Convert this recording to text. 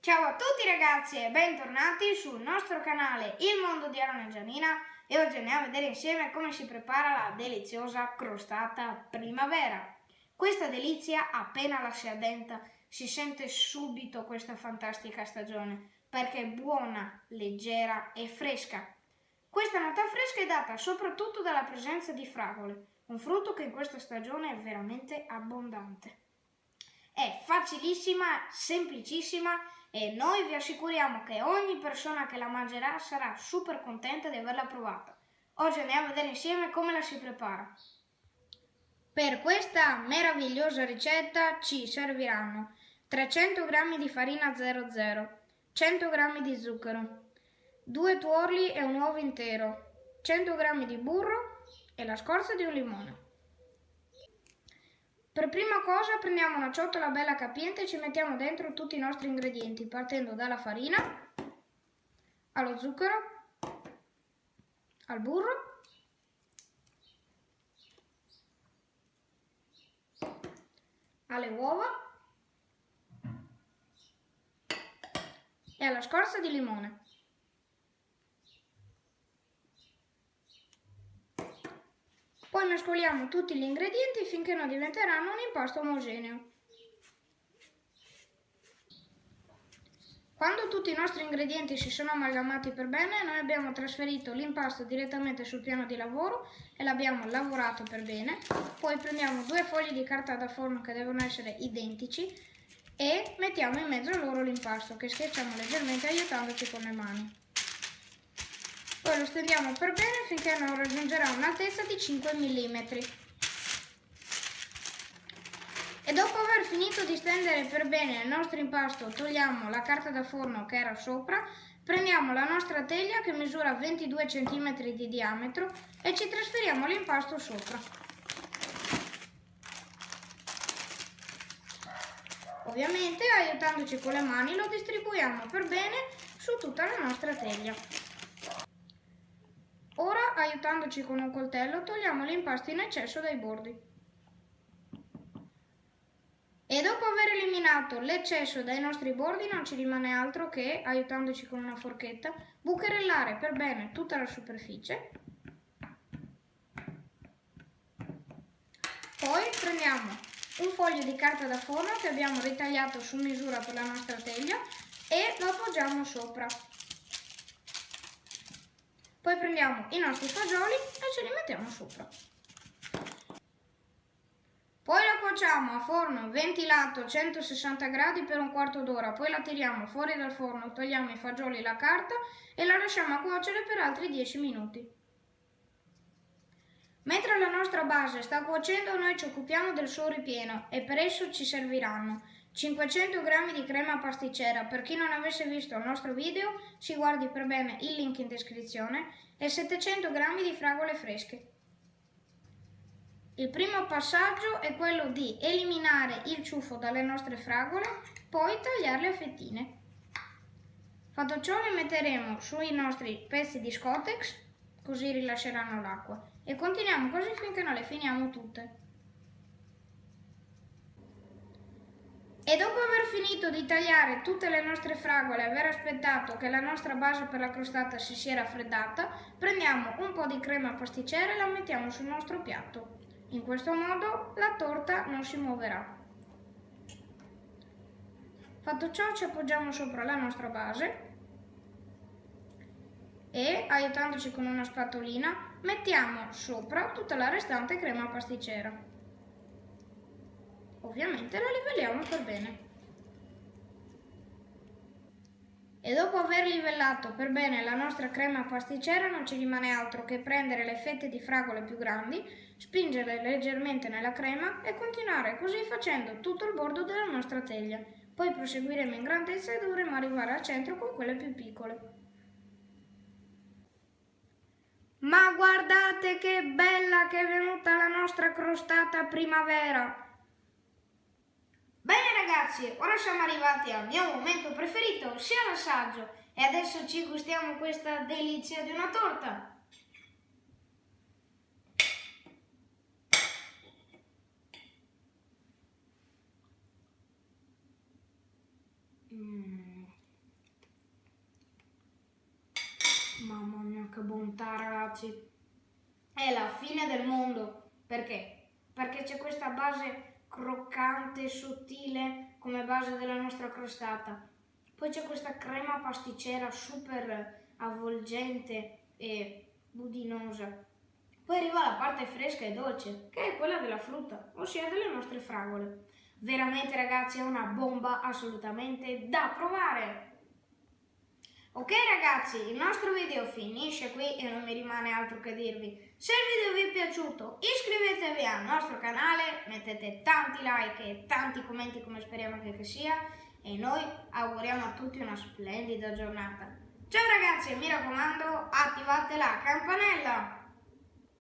Ciao a tutti ragazzi e bentornati sul nostro canale Il Mondo di Aaron e Gianina e oggi andiamo a vedere insieme come si prepara la deliziosa crostata primavera. Questa delizia appena la si addenta si sente subito questa fantastica stagione perché è buona, leggera e fresca. Questa nota fresca è data soprattutto dalla presenza di fragole, un frutto che in questa stagione è veramente abbondante. È facilissima, semplicissima e noi vi assicuriamo che ogni persona che la mangerà sarà super contenta di averla provata. Oggi andiamo a vedere insieme come la si prepara. Per questa meravigliosa ricetta ci serviranno 300 g di farina 00, 100 g di zucchero, 2 tuorli e un uovo intero, 100 g di burro e la scorza di un limone. Per prima cosa prendiamo una ciotola bella capiente e ci mettiamo dentro tutti i nostri ingredienti, partendo dalla farina, allo zucchero, al burro, alle uova e alla scorza di limone. Poi mescoliamo tutti gli ingredienti finché non diventeranno un impasto omogeneo. Quando tutti i nostri ingredienti si sono amalgamati per bene, noi abbiamo trasferito l'impasto direttamente sul piano di lavoro e l'abbiamo lavorato per bene. Poi prendiamo due fogli di carta da forno che devono essere identici e mettiamo in mezzo a loro l'impasto che schiacciamo leggermente aiutandoci con le mani. Poi lo stendiamo per bene finché non raggiungerà un'altezza di 5 mm. E dopo aver finito di stendere per bene il nostro impasto, togliamo la carta da forno che era sopra, prendiamo la nostra teglia che misura 22 cm di diametro e ci trasferiamo l'impasto sopra. Ovviamente aiutandoci con le mani lo distribuiamo per bene su tutta la nostra teglia. Ora, aiutandoci con un coltello, togliamo l'impasto in eccesso dai bordi. E dopo aver eliminato l'eccesso dai nostri bordi non ci rimane altro che, aiutandoci con una forchetta, bucherellare per bene tutta la superficie. Poi prendiamo un foglio di carta da forno che abbiamo ritagliato su misura per la nostra teglia e lo appoggiamo sopra. Poi prendiamo i nostri fagioli e ce li mettiamo sopra. Poi la cuociamo a forno ventilato a 160 gradi per un quarto d'ora, poi la tiriamo fuori dal forno, togliamo i fagioli e la carta e la lasciamo a cuocere per altri 10 minuti. Mentre la nostra base sta cuocendo noi ci occupiamo del suo ripieno e per esso ci serviranno 500 g di crema pasticcera, per chi non avesse visto il nostro video si guardi per bene il link in descrizione, e 700 g di fragole fresche. Il primo passaggio è quello di eliminare il ciuffo dalle nostre fragole, poi tagliarle a fettine. Fatto ciò le metteremo sui nostri pezzi di Scotex, così rilasceranno l'acqua, e continuiamo così finché non le finiamo tutte. E dopo aver finito di tagliare tutte le nostre fragole e aver aspettato che la nostra base per la crostata si sia raffreddata, prendiamo un po' di crema pasticcera e la mettiamo sul nostro piatto. In questo modo la torta non si muoverà. Fatto ciò ci appoggiamo sopra la nostra base e, aiutandoci con una spatolina, mettiamo sopra tutta la restante crema pasticcera. Ovviamente la livelliamo per bene. E dopo aver livellato per bene la nostra crema pasticcera non ci rimane altro che prendere le fette di fragole più grandi, spingerle leggermente nella crema e continuare così facendo tutto il bordo della nostra teglia. Poi proseguiremo in grandezza e dovremo arrivare al centro con quelle più piccole. Ma guardate che bella che è venuta la nostra crostata primavera! ragazzi, ora siamo arrivati al mio momento preferito, sia l'assaggio. E adesso ci gustiamo questa delizia di una torta. Mm. Mamma mia, che bontà, ragazzi. È la fine del mondo. Perché? Perché c'è questa base croccante e sottile come base della nostra crostata. Poi c'è questa crema pasticcera super avvolgente e budinosa. Poi arriva la parte fresca e dolce, che è quella della frutta, ossia delle nostre fragole. Veramente ragazzi è una bomba assolutamente da provare! Ok ragazzi, il nostro video finisce qui e non mi rimane altro che dirvi. Se il video vi è piaciuto iscrivetevi al nostro canale, mettete tanti like e tanti commenti come speriamo che sia e noi auguriamo a tutti una splendida giornata. Ciao ragazzi e mi raccomando attivate la campanella!